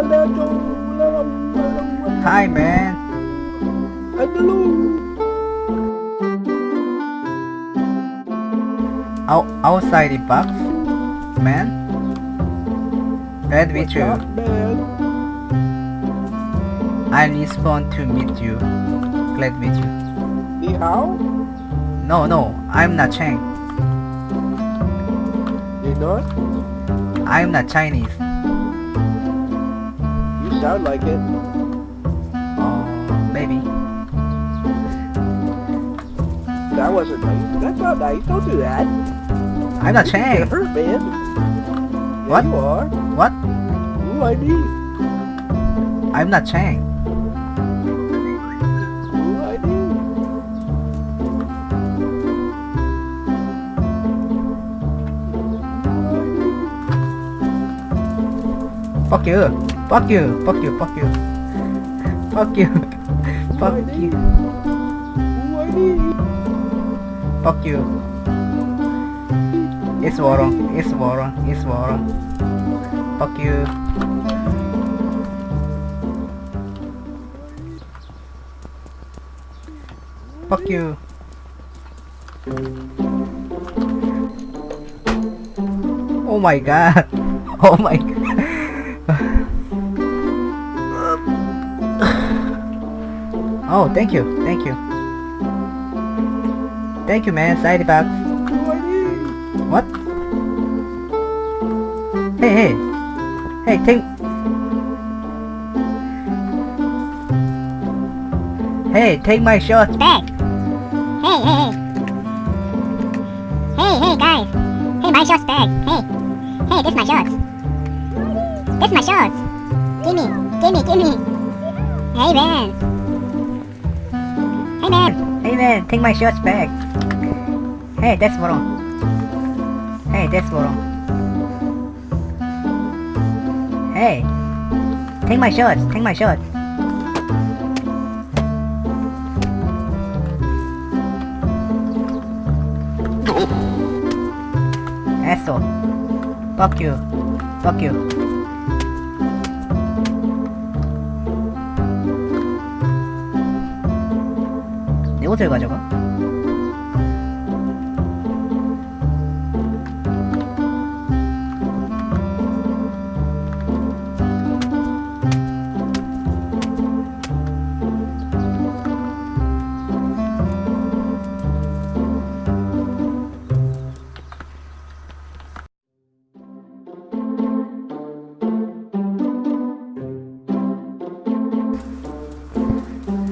Hi, man. Out outside the box, man. Glad meet you. I'm Nisbon to meet you. Glad to meet you. Hao? No, no, I'm not Chang. You're not? I'm not Chinese. You sound like it. Oh, maybe. That wasn't nice. That's not nice. Don't do that. I'm not You're hurt, man. What? Yeah, you are. What? Who I need? I'm not Chang. Who I? Fuck you. Fuck you. Fuck you. Fuck you. Fuck you. Fuck you. Fuck you. It's Warren. It's Warren. It's Warren. Fuck you. Fuck you. Oh my god. Oh my god. Oh, thank you. Thank you. Thank you, man. Side box. Who I need? What? Hey, hey. Hey, take... Hey, take my shorts back. Hey, hey, hey. Hey, hey, guys. Hey, my shorts back. Hey. Hey, this is my shorts. This is my shorts. Gimme, gimme, gimme. Hey, man. Hey, man. Hey man, take my shorts back. Hey, that's wrong. Hey, that's wrong. Hey, take my shorts, take my shorts. Oh. Asshole. Fuck you. Fuck you. 옷을 가져가?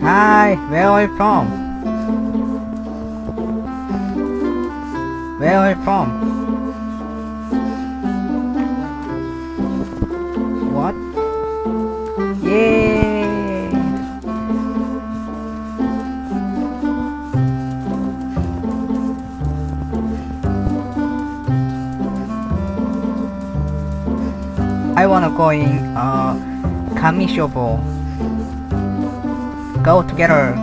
Hi, where are you from? Where are you from? What? Yay! I wanna go in uh Kamishobo. Go together.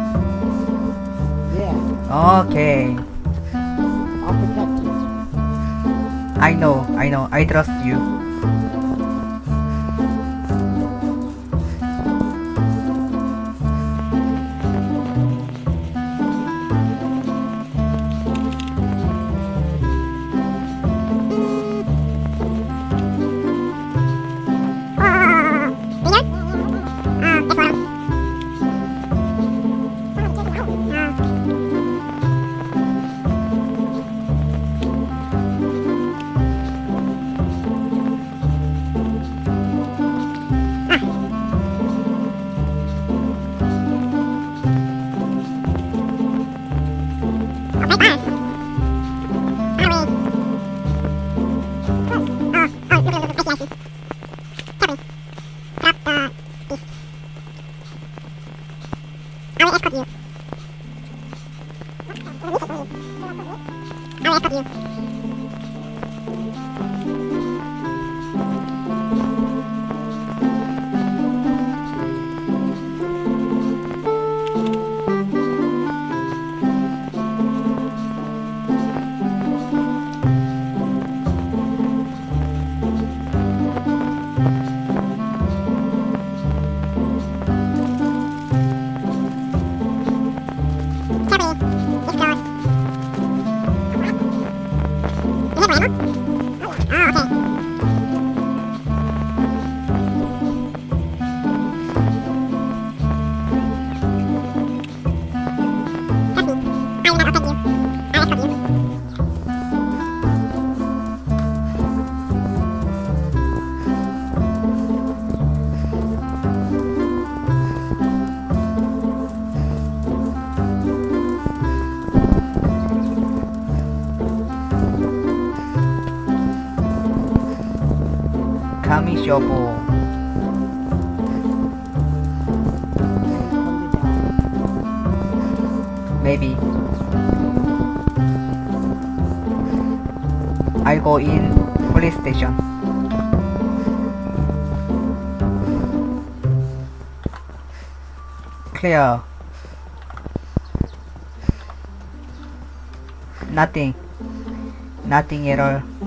Yeah, Okay. I know, I know, I trust you. 여보. Maybe. I go in police station. Clear. Nothing. Nothing at all.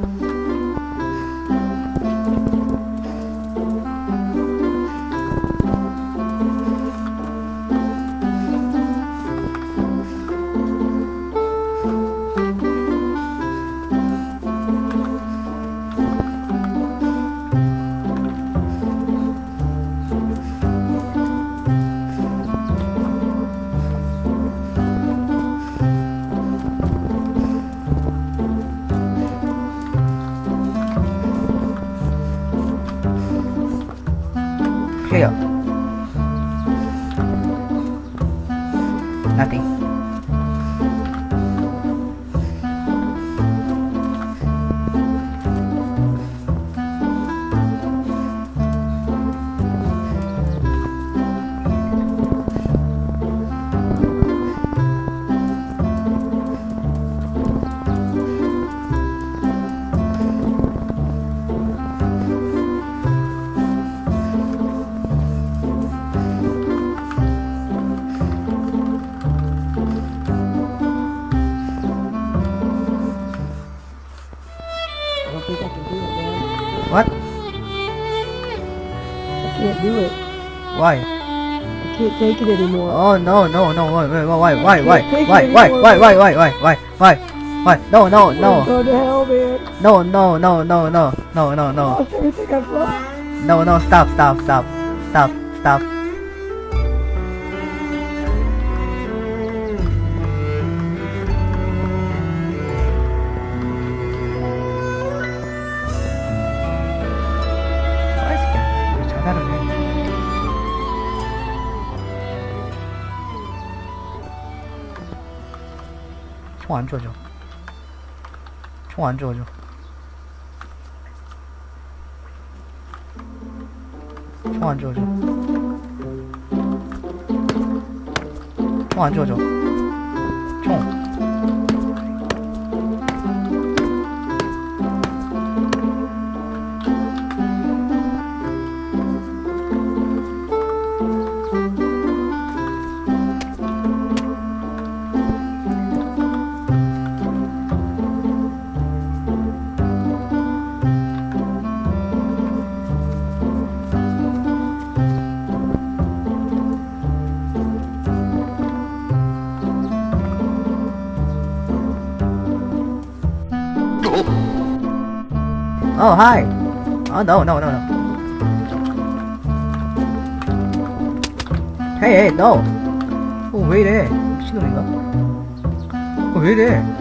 Why? I can't take it anymore. Oh no no no why why why why why why why why why why why why why why no no no going to hell, man. no no no no no no no no Lost everything I've lost. no no stop stop stop stop stop 총 안 좋아져 총 안 좋아져 총 안 좋아져 총 안 좋아져 Oh, hi. Oh, no, no, no, no. Hey, hey, no. 어, 왜 이래? 미친놈인가? 어, 왜 이래?